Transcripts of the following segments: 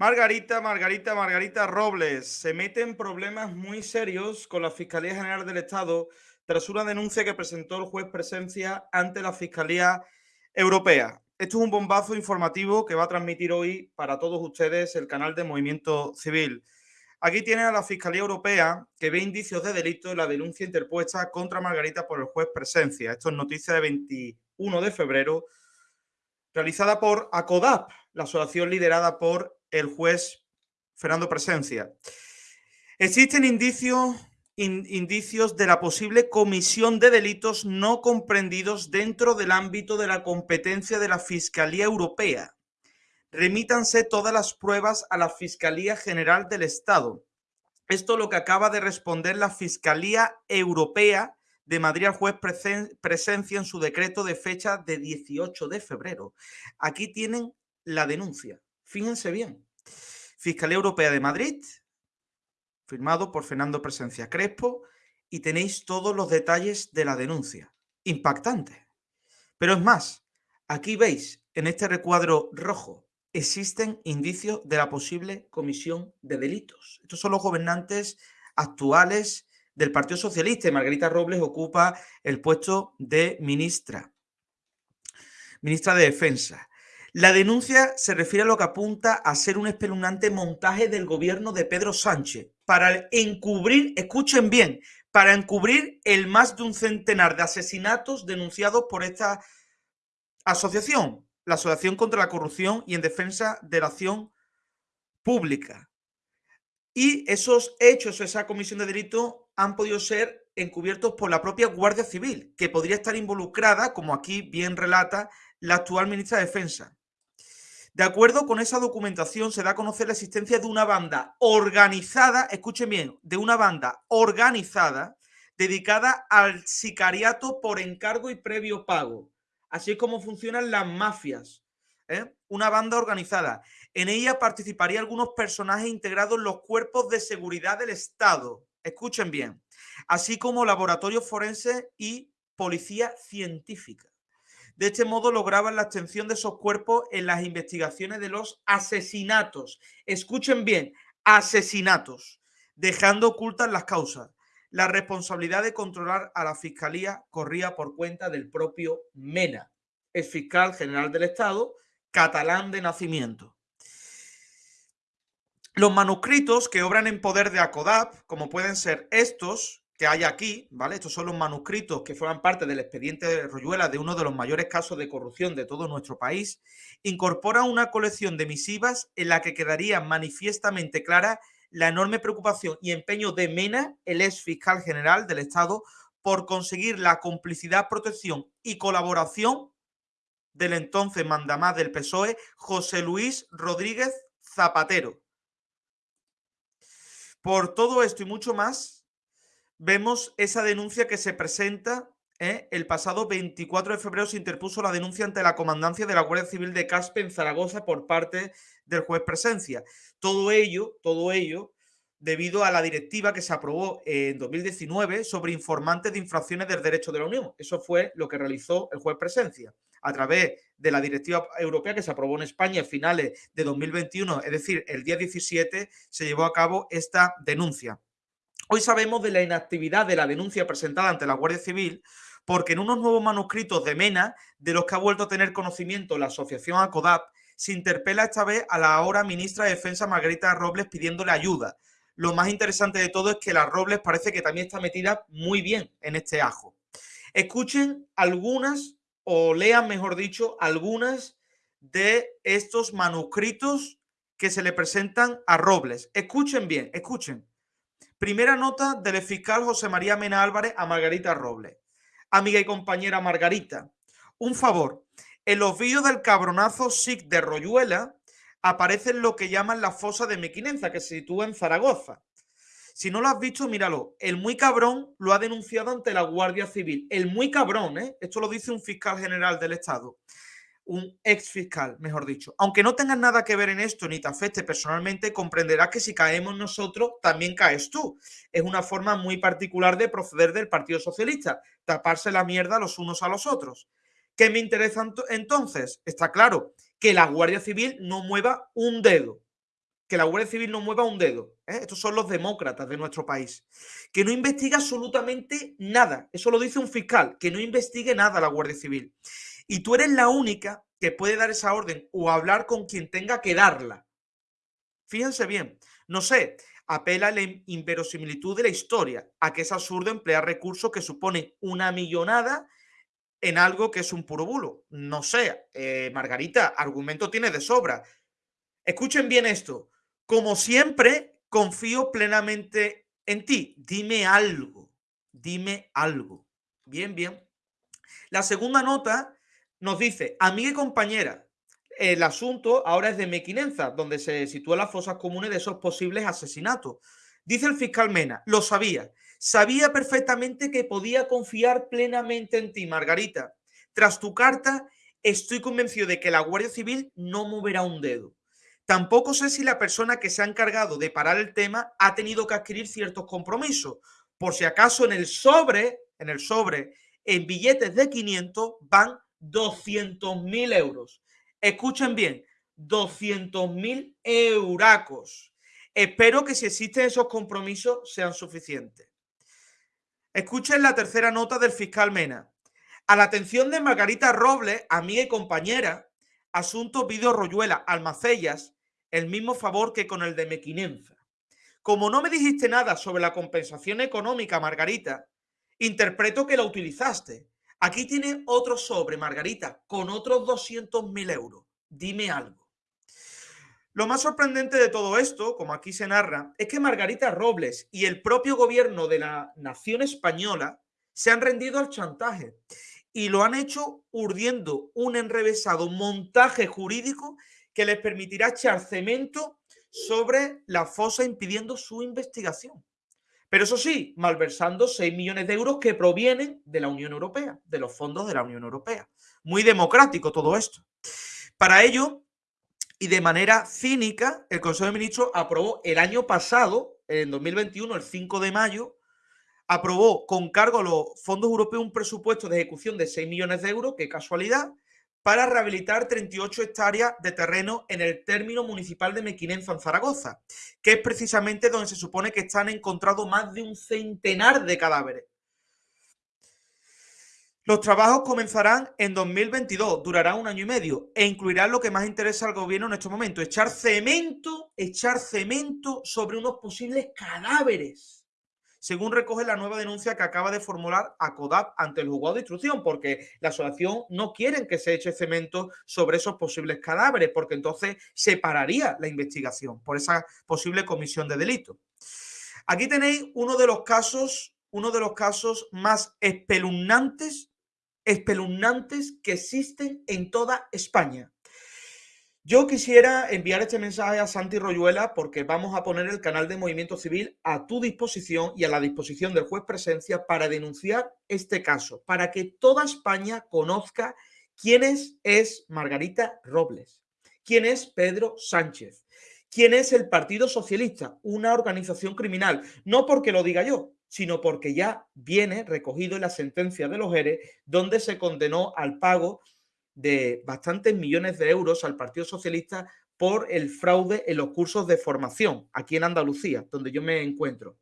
Margarita, Margarita, Margarita Robles se mete en problemas muy serios con la Fiscalía General del Estado tras una denuncia que presentó el juez Presencia ante la Fiscalía Europea. Esto es un bombazo informativo que va a transmitir hoy para todos ustedes el canal de Movimiento Civil. Aquí tiene a la Fiscalía Europea que ve indicios de delito en la denuncia interpuesta contra Margarita por el juez Presencia. Esto es noticia de 21 de febrero, realizada por ACODAP, la asociación liderada por el juez Fernando Presencia. Existen indicios, de la posible comisión de delitos no comprendidos dentro del ámbito de la competencia de la Fiscalía Europea. Remítanse todas las pruebas a la Fiscalía General del Estado. Esto es lo que acaba de responder la Fiscalía Europea de Madrid al juez Presencia en su decreto de fecha de 18 de febrero. Aquí tienen la denuncia. Fíjense bien. Fiscalía Europea de Madrid, firmado por Fernando Presencia Crespo, y tenéis todos los detalles de la denuncia. Impactante. Pero es más, aquí veis en este recuadro rojo, existen indicios de la posible comisión de delitos. Estos son los gobernantes actuales del Partido Socialista y Margarita Robles ocupa el puesto de ministra, ministra de Defensa. La denuncia se refiere a lo que apunta a ser un espeluznante montaje del gobierno de Pedro Sánchez para encubrir, escuchen bien, para encubrir el más de un centenar de asesinatos denunciados por esta asociación, la Asociación contra la Corrupción y en Defensa de la Acción Pública. Y esos hechos, esa comisión de delito, han podido ser encubiertos por la propia Guardia Civil, que podría estar involucrada, como aquí bien relata la actual ministra de Defensa. De acuerdo con esa documentación, se da a conocer la existencia de una banda organizada, escuchen bien, de una banda organizada dedicada al sicariato por encargo y previo pago. Así es como funcionan las mafias. ¿eh? Una banda organizada. En ella participarían algunos personajes integrados en los cuerpos de seguridad del Estado. Escuchen bien. Así como laboratorios forenses y policía científica. De este modo lograban la extensión de esos cuerpos en las investigaciones de los asesinatos. Escuchen bien, asesinatos, dejando ocultas las causas. La responsabilidad de controlar a la Fiscalía corría por cuenta del propio Mena, el fiscal general del Estado, catalán de nacimiento. Los manuscritos que obran en poder de ACODAP, como pueden ser estos, que hay aquí, ¿vale? Estos son los manuscritos que forman parte del expediente de Royuela de uno de los mayores casos de corrupción de todo nuestro país, incorpora una colección de misivas en la que quedaría manifiestamente clara la enorme preocupación y empeño de Mena, el ex fiscal general del Estado, por conseguir la complicidad, protección y colaboración del entonces mandamás del PSOE, José Luis Rodríguez Zapatero. Por todo esto y mucho más, vemos esa denuncia que se presenta. ¿eh? El pasado 24 de febrero se interpuso la denuncia ante la comandancia de la Guardia Civil de Caspe en Zaragoza por parte del juez Presencia. Todo ello, todo ello, debido a la directiva que se aprobó en 2019 sobre informantes de infracciones del derecho de la Unión. Eso fue lo que realizó el juez Presencia a través de la directiva europea que se aprobó en España a finales de 2021, es decir, el día 17 se llevó a cabo esta denuncia. Hoy sabemos de la inactividad de la denuncia presentada ante la Guardia Civil porque en unos nuevos manuscritos de Mena, de los que ha vuelto a tener conocimiento la asociación ACODAP, se interpela esta vez a la ahora ministra de Defensa Margarita Robles pidiéndole ayuda. Lo más interesante de todo es que la Robles parece que también está metida muy bien en este ajo. Escuchen algunas, o lean mejor dicho, algunas de estos manuscritos que se le presentan a Robles. Escuchen bien, escuchen. Primera nota del fiscal José María Mena Álvarez a Margarita Robles. Amiga y compañera Margarita, un favor. En los vídeos del cabronazo SIC de Royuela aparecen lo que llaman la fosa de Mequinenza, que se sitúa en Zaragoza. Si no lo has visto, míralo. El muy cabrón lo ha denunciado ante la Guardia Civil. El muy cabrón, ¿eh? Esto lo dice un fiscal general del Estado un ex fiscal, mejor dicho. Aunque no tengas nada que ver en esto ni te afecte personalmente, comprenderás que si caemos nosotros, también caes tú. Es una forma muy particular de proceder del Partido Socialista, taparse la mierda los unos a los otros. ¿Qué me interesa entonces? Está claro, que la Guardia Civil no mueva un dedo. que la Guardia Civil no mueva un dedo. ¿eh? Estos son los demócratas de nuestro país. Que no investiga absolutamente nada. Eso lo dice un fiscal, que no investigue nada la Guardia Civil. Y tú eres la única que puede dar esa orden o hablar con quien tenga que darla. Fíjense bien, no sé, apela a la inverosimilitud de la historia, a que es absurdo emplear recursos que suponen una millonada en algo que es un puro bulo. No sé, eh, Margarita, argumento tiene de sobra. Escuchen bien esto. Como siempre, confío plenamente en ti. Dime algo. Dime algo. Bien, bien. La segunda nota nos dice, amiga y compañera, el asunto ahora es de Mequinenza, donde se sitúan las fosas comunes de esos posibles asesinatos. Dice el fiscal Mena, lo sabía. Sabía perfectamente que podía confiar plenamente en ti, Margarita. Tras tu carta, estoy convencido de que la Guardia Civil no moverá un dedo. Tampoco sé si la persona que se ha encargado de parar el tema ha tenido que adquirir ciertos compromisos. Por si acaso en el sobre, en el sobre, en billetes de 500 van 200 mil euros. Escuchen bien, 200 mil euracos. Espero que si existen esos compromisos sean suficientes. Escuchen la tercera nota del fiscal Mena. A la atención de Margarita Robles, amiga y compañera, asunto Vídeo Royuela, Almacellas, el mismo favor que con el de Mequinenza. Como no me dijiste nada sobre la compensación económica, Margarita, interpreto que la utilizaste. Aquí tiene otro sobre, Margarita, con otros 200 mil euros. Dime algo. Lo más sorprendente de todo esto, como aquí se narra, es que Margarita Robles y el propio gobierno de la nación española se han rendido al chantaje y lo han hecho urdiendo un enrevesado montaje jurídico que les permitirá echar cemento sobre la fosa impidiendo su investigación. Pero eso sí, malversando 6 millones de euros que provienen de la Unión Europea, de los fondos de la Unión Europea. Muy democrático todo esto. Para ello, y de manera cínica, el Consejo de Ministros aprobó el año pasado, en 2021, el 5 de mayo, aprobó con cargo a los fondos europeos un presupuesto de ejecución de 6 millones de euros, qué casualidad, para rehabilitar 38 hectáreas de terreno en el término municipal de Mequinenza, en Zaragoza, que es precisamente donde se supone que están encontrados más de un centenar de cadáveres. Los trabajos comenzarán en 2022, durarán un año y medio e incluirán lo que más interesa al gobierno en este momento, echar cemento, echar cemento sobre unos posibles cadáveres según recoge la nueva denuncia que acaba de formular ACODAP ante el juzgado de instrucción, porque la asociación no quiere que se eche cemento sobre esos posibles cadáveres, porque entonces se pararía la investigación por esa posible comisión de delito. Aquí tenéis uno de los casos, uno de los casos más espeluznantes, espeluznantes que existen en toda España. Yo quisiera enviar este mensaje a Santi Royuela porque vamos a poner el canal de Movimiento Civil a tu disposición y a la disposición del juez Presencia para denunciar este caso, para que toda España conozca quién es, Margarita Robles, quién es Pedro Sánchez, quién es el Partido Socialista, una organización criminal, no porque lo diga yo, sino porque ya viene recogido en la sentencia de los ERE, donde se condenó al pago de bastantes millones de euros al Partido Socialista por el fraude en los cursos de formación aquí en Andalucía, donde yo me encuentro.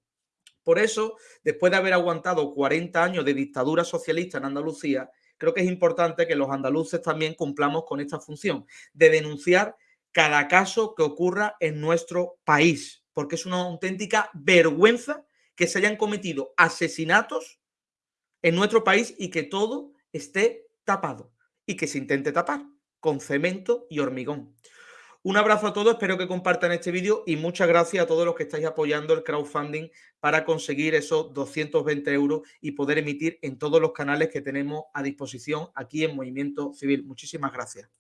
Por eso, después de haber aguantado 40 años de dictadura socialista en Andalucía, creo que es importante que los andaluces también cumplamos con esta función de denunciar cada caso que ocurra en nuestro país, porque es una auténtica vergüenza que se hayan cometido asesinatos en nuestro país y que todo esté tapado y que se intente tapar con cemento y hormigón. Un abrazo a todos, espero que compartan este vídeo y muchas gracias a todos los que estáis apoyando el crowdfunding para conseguir esos 220 euros y poder emitir en todos los canales que tenemos a disposición aquí en Movimiento Civil. Muchísimas gracias.